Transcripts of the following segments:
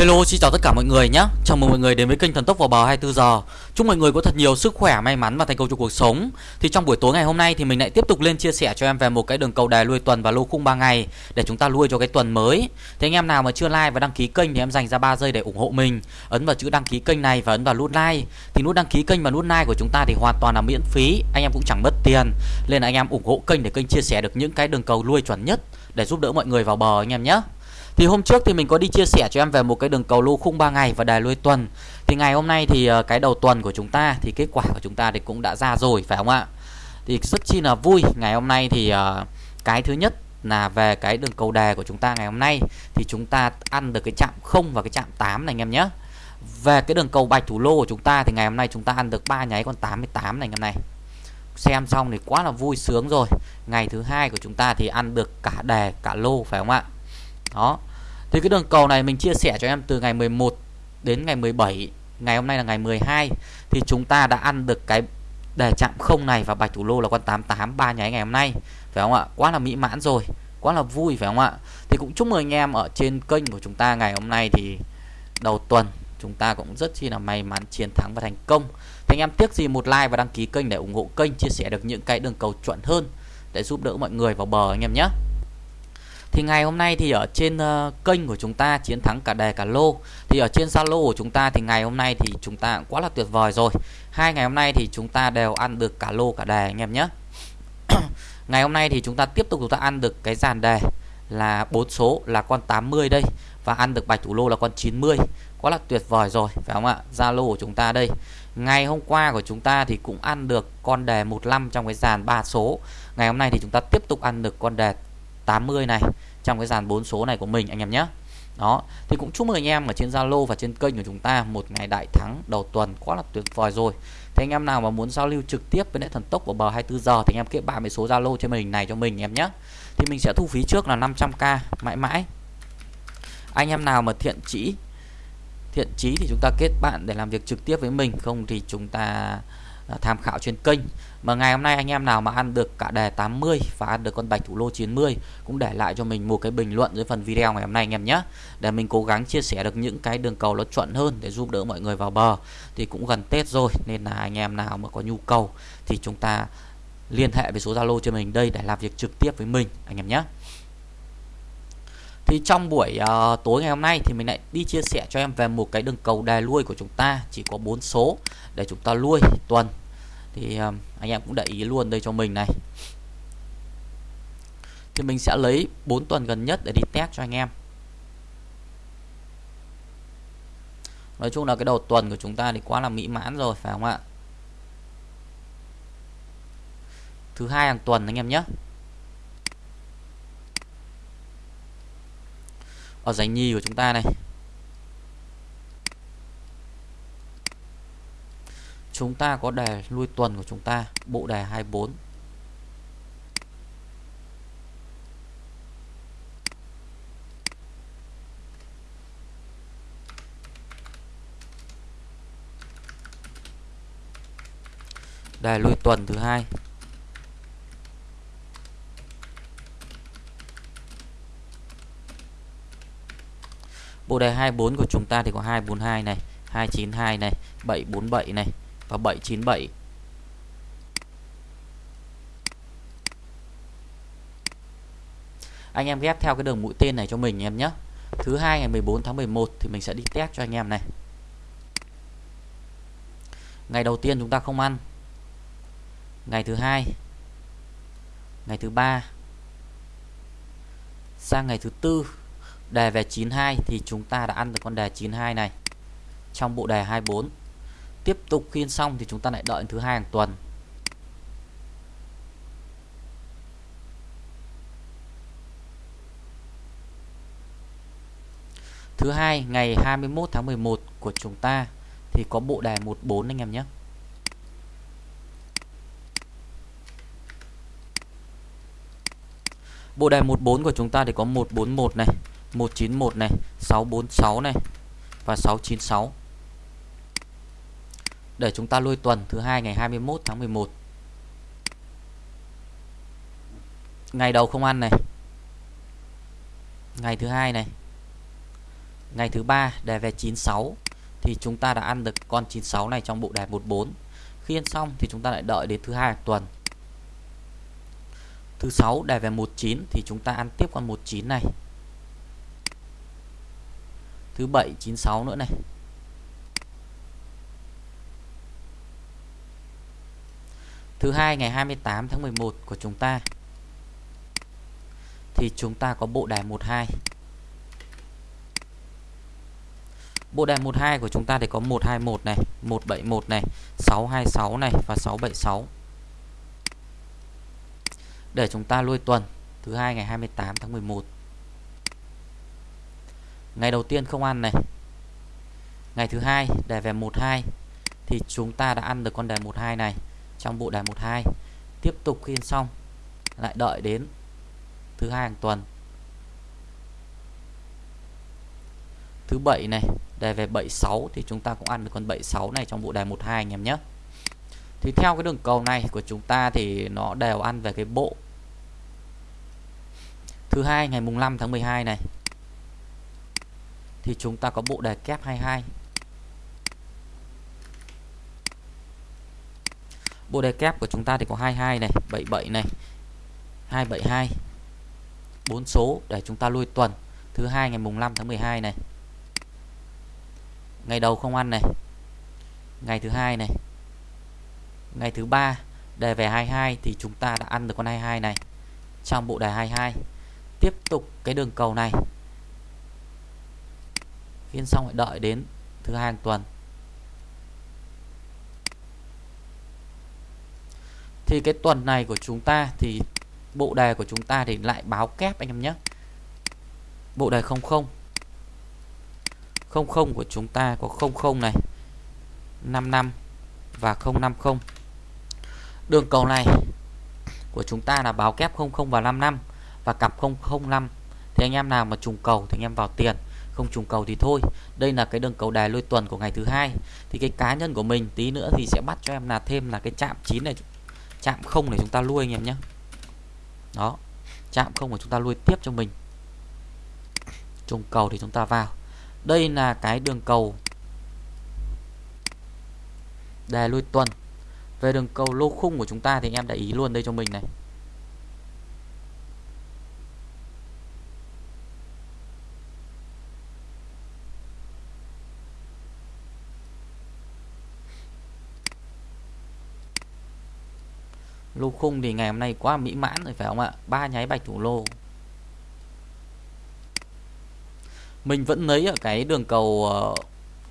Hello xin chào tất cả mọi người nhé. Chào mừng mọi người đến với kênh Thần Tốc vào bờ 24 giờ. Chúc mọi người có thật nhiều sức khỏe, may mắn và thành công trong cuộc sống. Thì trong buổi tối ngày hôm nay thì mình lại tiếp tục lên chia sẻ cho em về một cái đường cầu đề lui tuần và lô khung 3 ngày Để chúng ta lui cho cái tuần mới. Thế anh em nào mà chưa like và đăng ký kênh thì em dành ra 3 giây để ủng hộ mình. Ấn vào chữ đăng ký kênh này và ấn vào nút like. Thì nút đăng ký kênh và nút like của chúng ta thì hoàn toàn là miễn phí. Anh em cũng chẳng mất tiền. Nên là anh em ủng hộ kênh để kênh chia sẻ được những cái đường cầu lui chuẩn nhất Để giúp đỡ mọi người vào bờ anh em nhé thì hôm trước thì mình có đi chia sẻ cho em về một cái đường cầu lô khung 3 ngày và đài lui tuần. Thì ngày hôm nay thì ờ, cái đầu tuần của chúng ta thì kết quả của chúng ta thì cũng đã ra rồi, phải không ạ? Thì rất chi là vui. Ngày hôm nay thì ờ, cái thứ nhất là về cái đường cầu đề của chúng ta ngày hôm nay thì chúng ta ăn được cái chạm 0 và cái chạm 8 này anh em nhé. Về cái đường cầu bạch thủ lô của chúng ta thì ngày hôm nay chúng ta ăn được ba nháy con 88 này anh em này. Xem xong thì quá là vui sướng rồi. Ngày thứ hai của chúng ta thì ăn được cả đề, cả lô, phải không ạ? Đó thì cái đường cầu này mình chia sẻ cho em từ ngày 11 đến ngày 17 Ngày hôm nay là ngày 12 Thì chúng ta đã ăn được cái đề chạm không này và bạch thủ lô là con 88 ba nháy ngày hôm nay, Phải không ạ? Quá là mỹ mãn rồi, Quá là vui, phải không ạ? Thì cũng chúc mừng anh em ở trên kênh của chúng ta ngày hôm nay thì đầu tuần chúng ta cũng rất chi là may mắn chiến thắng và thành công thì anh em tiếc gì một like và đăng ký kênh để ủng hộ kênh, chia sẻ được những cái đường cầu chuẩn hơn để giúp đỡ mọi người vào bờ anh em nhé thì ngày hôm nay thì ở trên uh, kênh của chúng ta chiến thắng cả đề cả lô. Thì ở trên Zalo của chúng ta thì ngày hôm nay thì chúng ta cũng quá là tuyệt vời rồi. Hai ngày hôm nay thì chúng ta đều ăn được cả lô cả đề anh em nhé. Ngày hôm nay thì chúng ta tiếp tục chúng ta ăn được cái dàn đề là bốn số là con 80 đây. Và ăn được bạch thủ lô là con 90 quá là tuyệt vời rồi phải không ạ? Zalo của chúng ta đây. Ngày hôm qua của chúng ta thì cũng ăn được con đề 15 trong cái dàn ba số. Ngày hôm nay thì chúng ta tiếp tục ăn được con đề 80 này, trong cái dàn 4 số này của mình, anh em nhé. Đó, thì cũng chúc mừng anh em ở trên Zalo và trên kênh của chúng ta một ngày đại thắng đầu tuần, quá là tuyệt vời rồi. Thì anh em nào mà muốn giao lưu trực tiếp với lại thần tốc của bờ 24 giờ thì anh em kết bạn với số Zalo trên mình này cho mình em nhé. Thì mình sẽ thu phí trước là 500k mãi mãi. Anh em nào mà thiện chỉ thiện chí thì chúng ta kết bạn để làm việc trực tiếp với mình, không thì chúng ta Ờ, tham khảo trên kênh. Mà ngày hôm nay anh em nào mà ăn được cả đề 80 và ăn được con bạch thủ lô 90 cũng để lại cho mình một cái bình luận dưới phần video ngày hôm nay anh em nhé. Để mình cố gắng chia sẻ được những cái đường cầu nó chuẩn hơn để giúp đỡ mọi người vào bờ. Thì cũng gần Tết rồi nên là anh em nào mà có nhu cầu thì chúng ta liên hệ với số Zalo cho mình đây để làm việc trực tiếp với mình anh em nhé. Thì trong buổi uh, tối ngày hôm nay thì mình lại đi chia sẻ cho em về một cái đường cầu đề lui của chúng ta. Chỉ có bốn số để chúng ta lui tuần thì ờ, anh em cũng để ý luôn đây cho mình này. Thì mình sẽ lấy 4 tuần gần nhất để đi test cho anh em. Nói chung là cái đầu tuần của chúng ta thì quá là mỹ mãn rồi, phải không ạ? Thứ hai hàng tuần anh em nhé. Ở giải nhì của chúng ta này. Chúng ta có đề lui tuần của chúng ta, bộ đề 24 đề lui tuần thứ hai. Bộ đề 24 của chúng ta thì có 242 này 292 này 747 này và 797 anh em ghép theo cái đường mũi tên này cho mình em nhé. Thứ hai ngày 14 tháng 11 thì mình sẽ đi test cho anh em này. Ngày đầu tiên chúng ta không ăn. Ngày thứ hai. Ngày thứ ba. Sang ngày thứ tư, đề về 92 thì chúng ta đã ăn được con đề 92 này. Trong bộ đề 24 tiếp tục khiên xong thì chúng ta lại đợi thứ hai hàng tuần Thứ hai ngày 21 tháng 11 của chúng ta thì có bộ đề 14 anh em nhé. Bộ đề 14 của chúng ta thì có 141 này, 191 này, 646 này và 696 để chúng ta lôi tuần thứ hai ngày 21 tháng 11 ngày đầu không ăn này ngày thứ hai này Ngày thứ ba đề về 96 thì chúng ta đã ăn được con 96 này trong bộ đề 14. Khi ăn xong thì chúng ta lại đợi đến thứ hai tuần. Thứ sáu đề về 19 thì chúng ta ăn tiếp con 19 này. Thứ bảy 96 nữa này. Thứ hai ngày 28 tháng 11 của chúng ta thì chúng ta có bộ đài 12. Bộ đài 12 của chúng ta thì có 121 này, 171 này, 626 này và 676. Để chúng ta lui tuần thứ hai ngày 28 tháng 11. Ngày đầu tiên không ăn này. Ngày thứ hai đề về 12 thì chúng ta đã ăn được con đề 12 này trong bộ đề 12. Tiếp tục khi xong, lại đợi đến thứ hai hàng tuần. Thứ bảy này, đề về 76 thì chúng ta cũng ăn được con 76 này trong bộ đề 12 anh em nhé thì theo cái đường cầu này của chúng ta thì nó đều ăn về cái bộ thứ hai ngày mùng 5 tháng 12 này thì chúng ta có bộ đề kép 22 bộ đề kép của chúng ta thì có 22 này 77 này 272 bốn số để chúng ta lui tuần. Thứ hai ngày mùng 5 tháng 12 này. Ngày đầu không ăn này. Ngày thứ hai này. Ngày thứ ba, đề về 22 thì chúng ta đã ăn được con 22 này trong bộ đề 22 tiếp tục cái đường cầu này. Phiên xong lại đợi đến thứ hai hàng tuần. Thì cái tuần này của chúng ta thì bộ đề của chúng ta thì lại báo kép anh em nhé. Bộ đề 00 00 của chúng ta có 00 này 55 và 050 đường cầu này của chúng ta là báo kép 00 và 55 và cặp 005 thì anh em nào mà trùng cầu thì anh em vào tiền, không trùng cầu thì thôi. Đây là cái đường cầu đài lôi tuần của ngày thứ hai. Thì cái cá nhân của mình tí nữa thì sẽ bắt cho em là thêm là cái chạm 9 này chạm không để chúng ta lui anh em nhé. Đó, chạm không của chúng ta lui tiếp cho mình. Trùng cầu thì chúng ta vào. Đây là cái đường cầu đề lui tuần. Về đường cầu lô khung của chúng ta thì anh em để ý luôn đây cho mình này. Lô khung thì ngày hôm nay quá mỹ mãn rồi phải không ạ? Ba nháy bạch thủ lô. Mình vẫn lấy ở cái đường cầu ờ,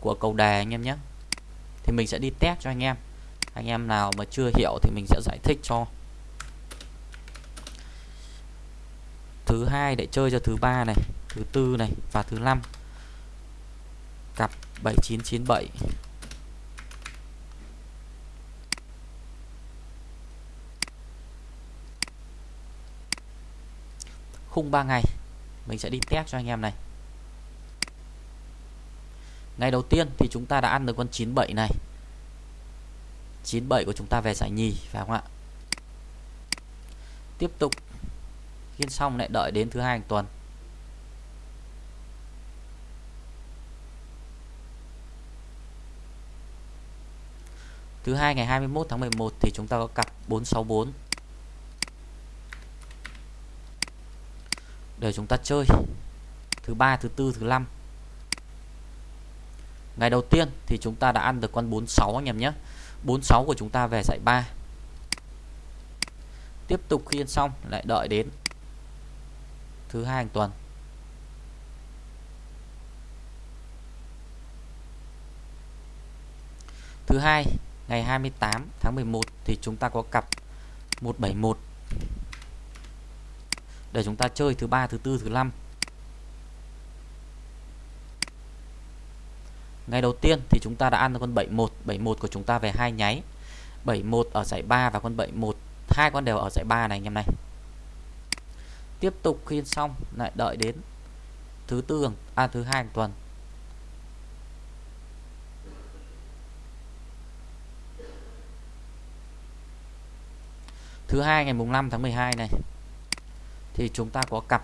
của cầu đề anh em nhé. Thì mình sẽ đi test cho anh em. Anh em nào mà chưa hiểu thì mình sẽ giải thích cho. Thứ hai để chơi cho thứ ba này, thứ tư này và thứ năm. Cặp 7997 khung 3 ngày. Mình sẽ đi test cho anh em này. Ngày đầu tiên thì chúng ta đã ăn được con 97 này. 97 của chúng ta về giải nhì, phải không ạ? Tiếp tục. Khiên xong lại đợi đến thứ hai hàng tuần. Thứ hai ngày 21 tháng 11 thì chúng ta có cặp 464 để chúng ta chơi. Thứ ba, thứ tư, thứ năm. Ngày đầu tiên thì chúng ta đã ăn được con 46 anh em nhé. 46 của chúng ta về giải 3 tiếp tục khi ăn xong, lại đợi đến thứ hai hàng tuần. Thứ hai, ngày 28 tháng 11 thì chúng ta có cặp 171 để chúng ta chơi thứ ba, thứ tư, thứ năm. Ngày đầu tiên thì chúng ta đã ăn được con 71 71 của chúng ta về hai nháy. 71 ở giải 3 và con 71 hai con đều ở giải 3 này anh em này. Tiếp tục khi xong, lại đợi đến thứ tư à thứ hai tuần. Thứ hai ngày mùng 5 tháng 12 này thì chúng ta có cặp.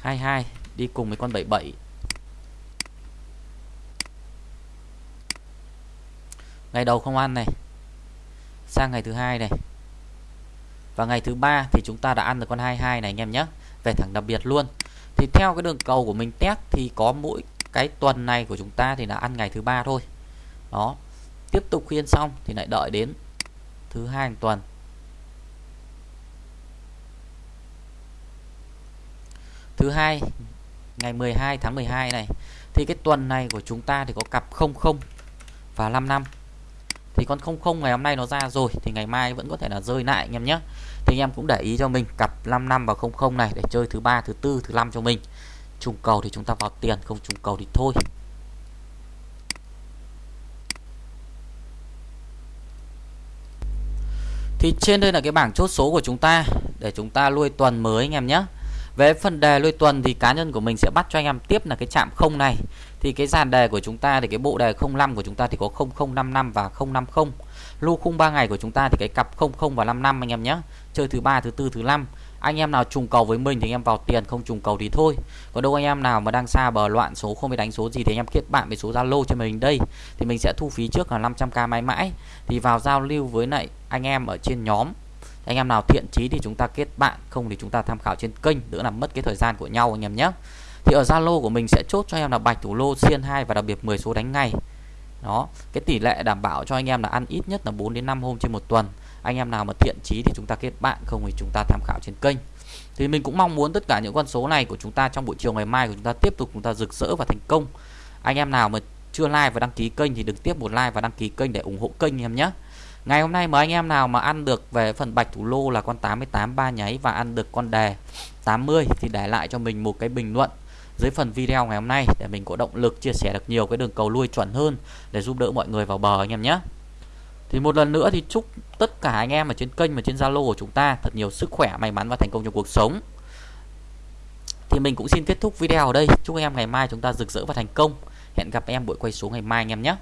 22 đi cùng với con 77 ngày đầu không ăn này. Sang ngày thứ hai này. Và ngày thứ ba thì chúng ta đã ăn được con 22 này anh em nhé. Về thẳng đặc biệt luôn. Thì theo cái đường cầu của mình test thì có mỗi cái tuần này của chúng ta thì là ăn ngày thứ ba thôi. Đó. Tiếp tục khuyên xong thì lại đợi đến thứ hai tuần. Thứ hai, ngày 12 tháng 12 này, thì cái tuần này của chúng ta thì có cặp 00 và 55 thì con 00 ngày hôm nay nó ra rồi, thì ngày mai vẫn có thể là rơi lại anh em nhé. Thì anh em cũng để ý cho mình cặp 55 và 00 này để chơi thứ ba, thứ tư, thứ năm cho mình. Trùng cầu thì chúng ta vào tiền, không trùng cầu thì thôi. Thì trên đây là cái bảng chốt số của chúng ta để chúng ta nuôi tuần mới anh em nhé về phần đề nuôi tuần thì cá nhân của mình sẽ bắt cho anh em tiếp là cái chạm không này. Thì cái dàn đề của chúng ta thì cái bộ đề 05 của chúng ta thì có 0055 và 050 lưu khung 3 ngày của chúng ta thì cái cặp 00 và 55 anh em nhé. Chơi thứ ba, thứ tư, thứ năm. Anh em nào trùng cầu với mình thì anh em vào tiền, không trùng cầu thì thôi. Còn đâu anh em nào mà đang xa bờ loạn số, không biết đánh số gì thì anh em kết bạn với số Zalo cho mình đây. Thì mình sẽ thu phí trước là 500k mãi mãi. Thì vào giao lưu với lại anh em ở trên nhóm anh em nào thiện chí thì chúng ta kết bạn, không thì chúng ta tham khảo trên kênh, đỡ làm mất cái thời gian của nhau anh em nhé. Thì ở Zalo của mình sẽ chốt cho em là bạch thủ lô xiên 2 và đặc biệt 10 số đánh ngay. Đó, cái tỷ lệ đảm bảo cho anh em là ăn ít nhất là 4 đến 5 hôm trên một tuần. Anh em nào mà thiện chí thì chúng ta kết bạn, không thì chúng ta tham khảo trên kênh. Thì mình cũng mong muốn tất cả những con số này của chúng ta trong buổi chiều ngày mai của chúng ta tiếp tục chúng ta rực rỡ và thành công. Anh em nào mà chưa like và đăng ký kênh thì đừng tiếp một like và đăng ký kênh để ủng hộ kênh em nhé. Ngày hôm nay mời anh em nào mà ăn được về phần bạch thủ lô là con 88 ba nháy và ăn được con đề 80 thì để lại cho mình một cái bình luận dưới phần video ngày hôm nay để mình có động lực chia sẻ được nhiều cái đường cầu lui chuẩn hơn để giúp đỡ mọi người vào bờ anh em nhé. Thì một lần nữa thì chúc tất cả anh em ở trên kênh và trên Zalo của chúng ta thật nhiều sức khỏe, may mắn và thành công trong cuộc sống. Thì mình cũng xin kết thúc video ở đây. Chúc anh em ngày mai chúng ta rực rỡ và thành công. Hẹn gặp em buổi quay số ngày mai anh em nhé.